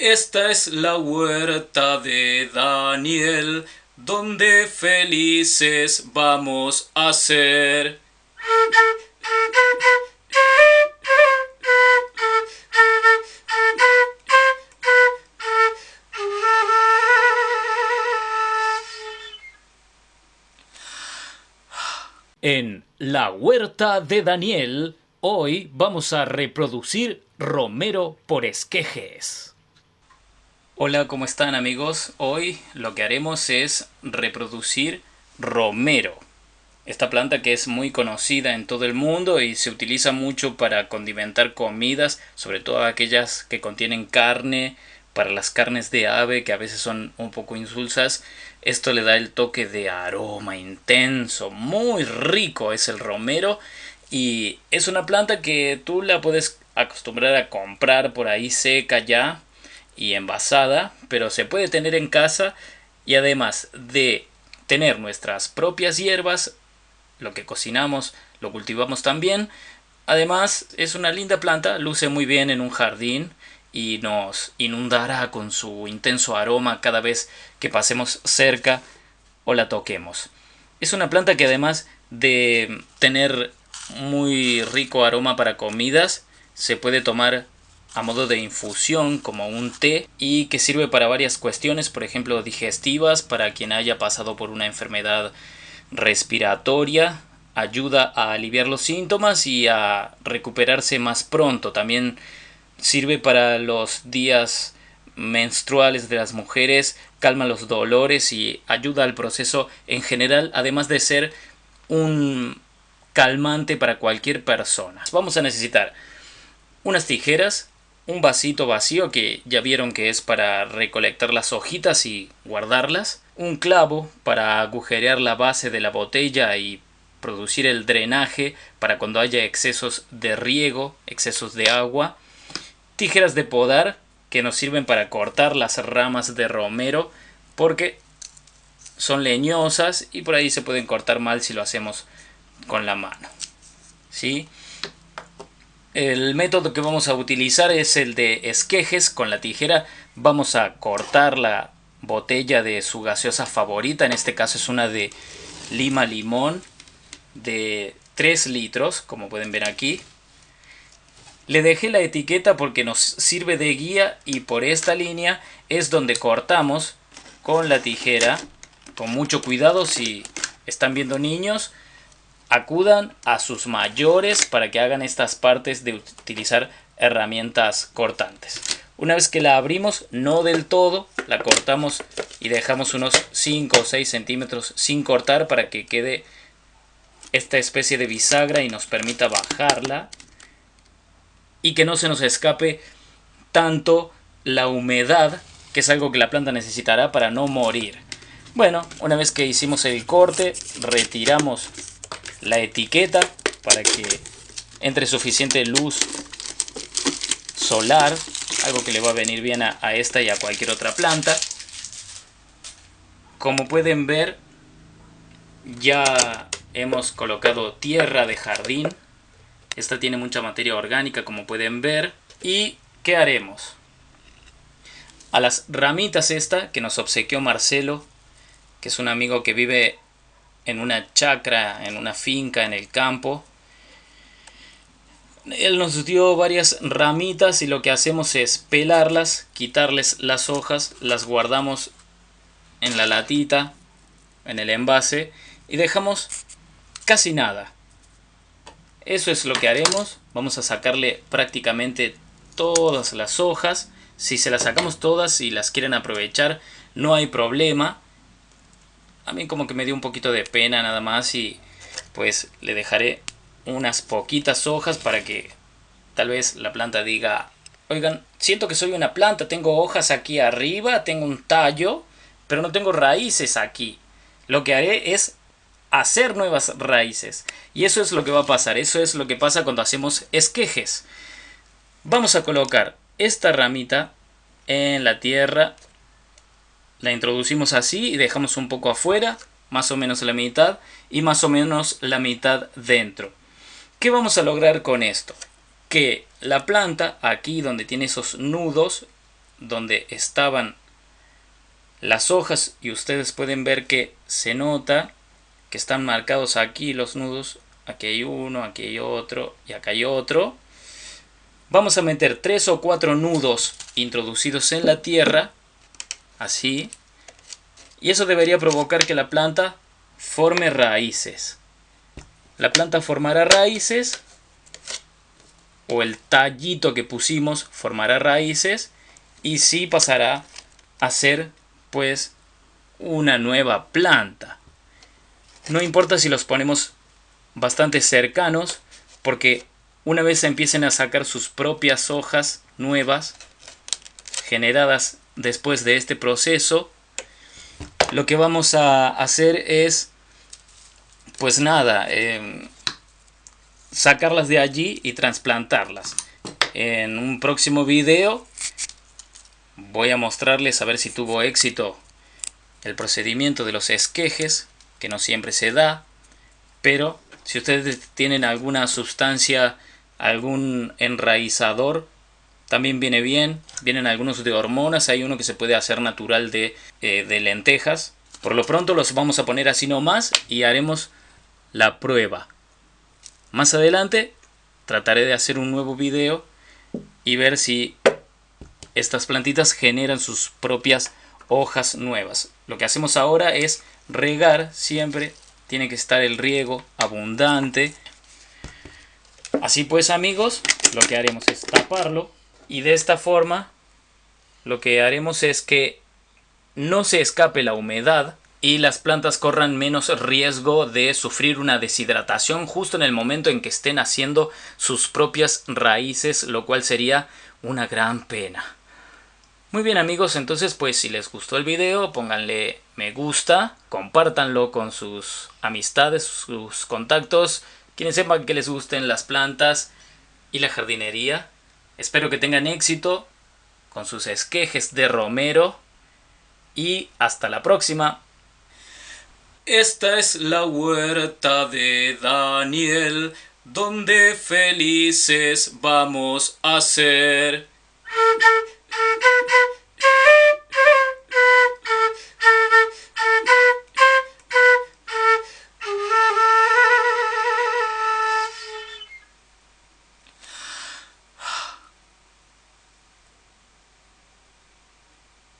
Esta es la huerta de Daniel, donde felices vamos a ser. En la huerta de Daniel, hoy vamos a reproducir Romero por esquejes. Hola, ¿cómo están amigos? Hoy lo que haremos es reproducir romero. Esta planta que es muy conocida en todo el mundo y se utiliza mucho para condimentar comidas, sobre todo aquellas que contienen carne, para las carnes de ave que a veces son un poco insulsas. Esto le da el toque de aroma intenso, muy rico es el romero y es una planta que tú la puedes acostumbrar a comprar por ahí seca ya y envasada, pero se puede tener en casa y además de tener nuestras propias hierbas, lo que cocinamos lo cultivamos también. Además es una linda planta, luce muy bien en un jardín y nos inundará con su intenso aroma cada vez que pasemos cerca o la toquemos. Es una planta que además de tener muy rico aroma para comidas, se puede tomar a modo de infusión como un té y que sirve para varias cuestiones, por ejemplo digestivas, para quien haya pasado por una enfermedad respiratoria, ayuda a aliviar los síntomas y a recuperarse más pronto. También sirve para los días menstruales de las mujeres, calma los dolores y ayuda al proceso en general, además de ser un calmante para cualquier persona. Vamos a necesitar unas tijeras, un vasito vacío que ya vieron que es para recolectar las hojitas y guardarlas, un clavo para agujerear la base de la botella y producir el drenaje para cuando haya excesos de riego, excesos de agua, tijeras de podar que nos sirven para cortar las ramas de romero porque son leñosas y por ahí se pueden cortar mal si lo hacemos con la mano. ¿Sí? El método que vamos a utilizar es el de esquejes. Con la tijera vamos a cortar la botella de su gaseosa favorita. En este caso es una de lima limón de 3 litros, como pueden ver aquí. Le dejé la etiqueta porque nos sirve de guía y por esta línea es donde cortamos con la tijera. Con mucho cuidado si están viendo niños acudan a sus mayores para que hagan estas partes de utilizar herramientas cortantes. Una vez que la abrimos, no del todo, la cortamos y dejamos unos 5 o 6 centímetros sin cortar para que quede esta especie de bisagra y nos permita bajarla y que no se nos escape tanto la humedad que es algo que la planta necesitará para no morir. Bueno, una vez que hicimos el corte, retiramos la etiqueta para que entre suficiente luz solar, algo que le va a venir bien a, esta y a cualquier otra planta. Como pueden ver, ya hemos colocado tierra de jardín. Esta tiene mucha materia orgánica, como pueden ver. ¿Y qué haremos? A las ramitas esta que nos obsequió Marcelo, que es un amigo que vive en una chacra, en una finca, en el campo. Él nos dio varias ramitas y lo que hacemos es pelarlas, quitarles las hojas, las guardamos en la latita, en el envase y dejamos casi nada. Eso es lo que haremos. Vamos a sacarle prácticamente todas las hojas. Si se las sacamos todas y las quieren aprovechar, no hay problema a mí como que me dio un poquito de pena nada más y pues le dejaré unas poquitas hojas para que tal vez la planta diga, oigan, siento que soy una planta, tengo hojas aquí arriba, tengo un tallo, pero no tengo raíces aquí. Lo que haré es hacer nuevas raíces. Y eso es lo que va a pasar, eso es lo que pasa cuando hacemos esquejes. Vamos a colocar esta ramita en la tierra la introducimos así y dejamos un poco afuera, más o menos la mitad, y más o menos la mitad dentro. ¿Qué vamos a lograr con esto? Que la planta, aquí donde tiene esos nudos donde estaban las hojas y ustedes pueden ver que se nota que están marcados aquí los nudos. Aquí hay uno, aquí hay otro y acá hay otro. Vamos a meter tres o cuatro nudos introducidos en la tierra, así. Y eso debería provocar que la planta forme raíces. La planta formará raíces o el tallito que pusimos formará raíces y sí pasará a ser pues una nueva planta. No importa si los ponemos bastante cercanos porque una vez empiecen a sacar sus propias hojas nuevas generadas después de este proceso, lo que vamos a hacer es, pues nada, em, sacarlas de allí y trasplantarlas. En un próximo video voy a mostrarles a ver si tuvo éxito el procedimiento de los esquejes, que no siempre se da, pero si ustedes tienen alguna sustancia, algún enraizador, también viene bien. Vienen algunos de hormonas, hay uno que se puede hacer natural de, eh, de lentejas. Por lo pronto los vamos a poner así nomás y haremos la prueba. Más adelante trataré de hacer un nuevo video y ver si estas plantitas generan sus propias hojas nuevas. Lo que hacemos ahora es regar siempre. Tiene que estar el riego abundante. Así pues amigos, lo que haremos es taparlo. Y de esta forma, lo que haremos es que no se escape la humedad y las plantas corran menos riesgo de sufrir una deshidratación justo en el momento en que estén haciendo sus propias raíces, lo cual sería una gran pena. Muy bien amigos, entonces pues si les gustó el video, pónganle me gusta, compártanlo con sus amistades, sus contactos, quienes sepan que les gusten las plantas y la jardinería. Espero que tengan éxito con sus esquejes de romero y hasta la próxima. Esta es la huerta de Daniel, donde felices vamos a ser.